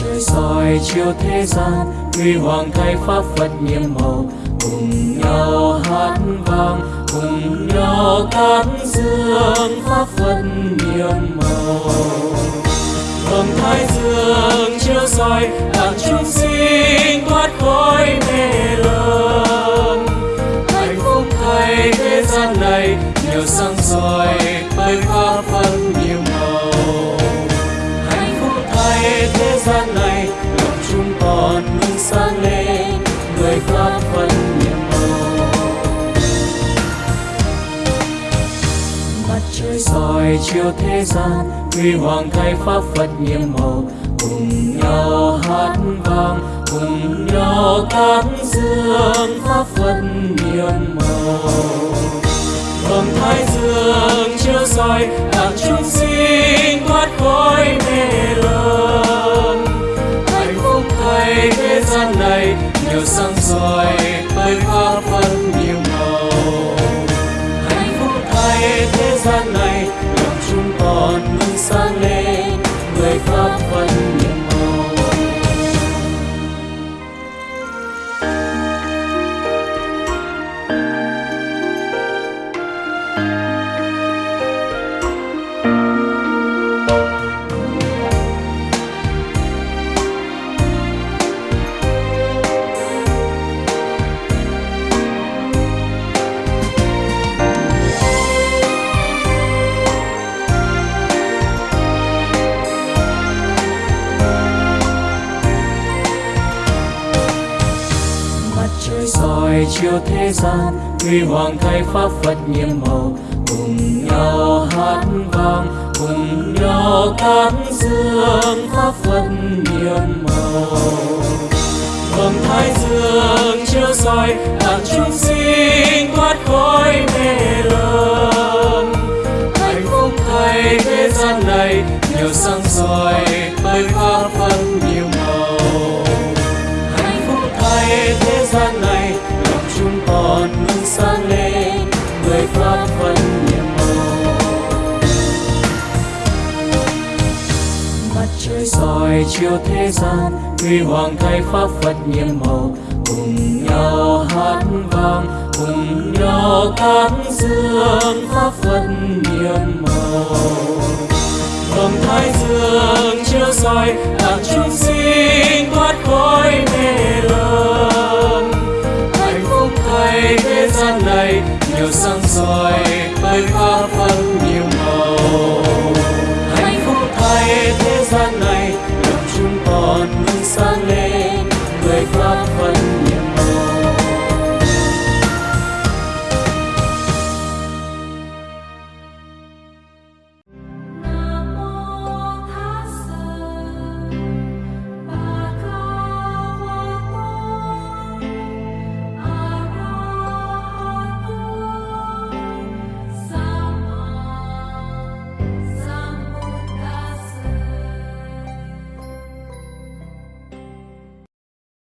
trời soi chiếu thế gian, huy hoàng thay pháp phật nhiệm màu. Cùng nhau hát vang, cùng nhau tán dương pháp phật nhiệm màu. Vầng thái dương chiếu soi làm chúng sinh thoát khỏi mê lầm hạnh phúc thay thế gian này nhiều sáng soi bởi pháp phật nhiệm màu. Hạnh phúc thay thế soi chiếu thế gian, huy hoàng thay pháp phật nhiệm màu. Cùng nhau hát vang, cùng nhau tán dương pháp phật nhiệm mặt soi chiếu thế gian, huy hoàng thay pháp, phật nhiệm màu. Cùng nhau hát vang, cùng nhau tán dương pháp phật nhiệm màu. Vầng thái dương chiếu soi làm chúng sinh thoát khỏi mê lầm. Hạnh phúc thay thế gian này, nhiều sáng soi bởi pháp trời soi chiếu thế gian, huy hoàng thay pháp phật nhiệm màu. Cùng nhau hát vang, cùng nhau tán dương pháp phật nhiệm màu. Vầng thái dương chiếu soi, đàn chúng sinh